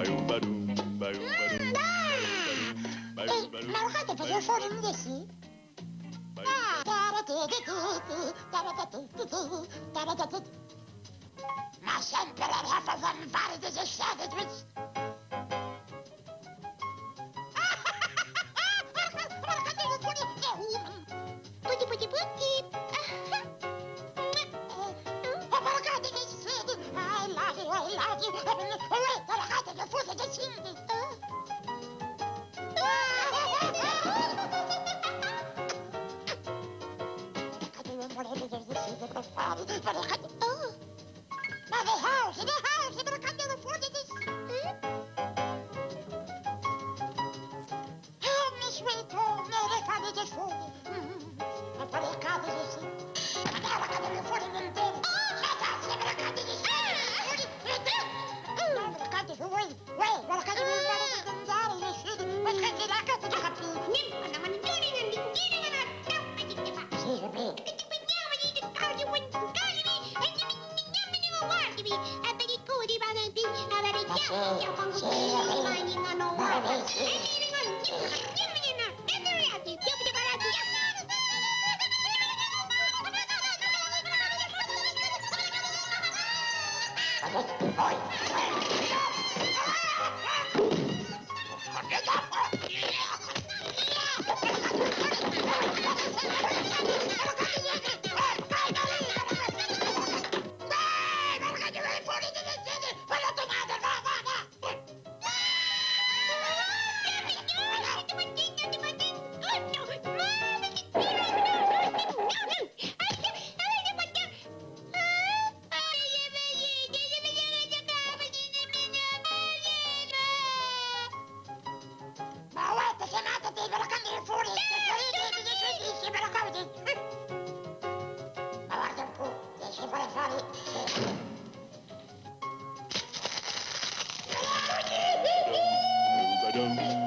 Ma guardate perché fuori un desi? Ma sempre la rafa fanfare delle sciate Putti putti putti I love you, I love you Guardate che fuori che sindi Ma det här, så det här, så وين وين ولا خلي من بلد الجنجاري يشيدي وتخلي لك تتخطي نم انا من دوني من ديني من الدم اجي الدفاع شيء بيك كنت بدي اودي تتعودي وانت تتعودي انت من يمني وواجبي ابدي كودي بلدي ابدي يا يا قنقطي ماني انا واجبي انت من يمني انا تدري يا تي تبدي بلدي يا Let's go. Där kan det happy? Ser du det? Ma Ba-dum,